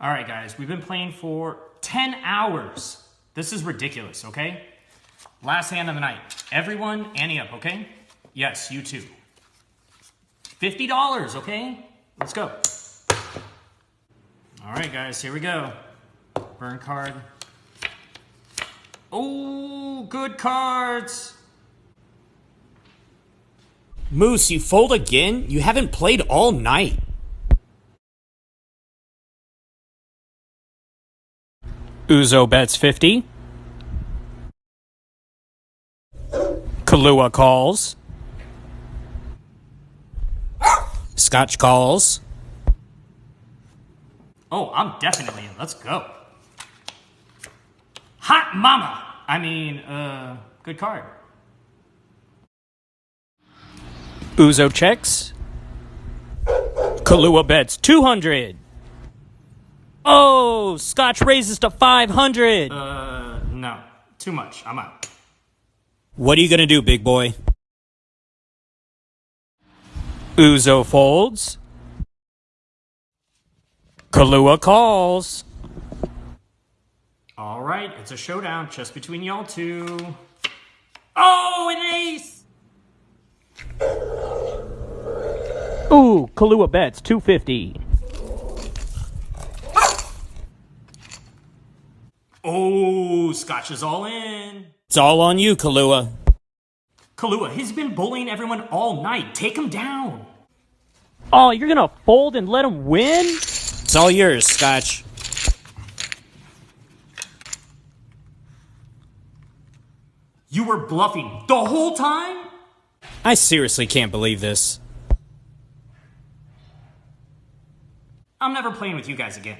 All right, guys, we've been playing for 10 hours. This is ridiculous, okay? Last hand of the night. Everyone, ante up, okay? Yes, you too. $50, okay? Let's go. All right, guys, here we go. Burn card. Oh, good cards. Moose, you fold again? You haven't played all night. Uzo bets 50. Kahlua calls. Scotch calls. Oh, I'm definitely in. Let's go. Hot mama! I mean, uh, good card. Uzo checks. Kahlua bets 200. Oh, Scotch raises to 500. Uh, no. Too much. I'm out. What are you gonna do, big boy? Uzo folds. Kahlua calls. All right, it's a showdown just between y'all two. Oh, an ace! Ooh, Kahlua bets 250. Oh, Scotch is all in. It's all on you, Kahlua. Kahlua, he's been bullying everyone all night. Take him down. Oh, you're gonna fold and let him win? It's all yours, Scotch. You were bluffing the whole time? I seriously can't believe this. I'm never playing with you guys again.